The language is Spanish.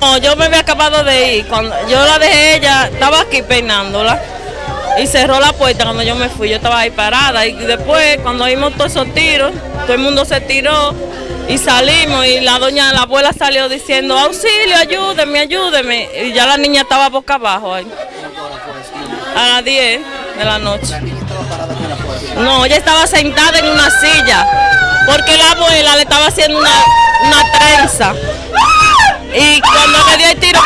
No, yo me había acabado de ir. Cuando yo la dejé, ella estaba aquí peinándola y cerró la puerta cuando yo me fui. Yo estaba ahí parada y después, cuando vimos todos esos tiros, todo el mundo se tiró y salimos. Y la doña, la abuela salió diciendo: Auxilio, ayúdeme, ayúdeme. Y ya la niña estaba boca abajo ahí. A las 10 de la noche. No, ella estaba sentada en una silla porque la abuela le estaba haciendo una, una trenza. Y cuando le dio el tiro.